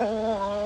Oh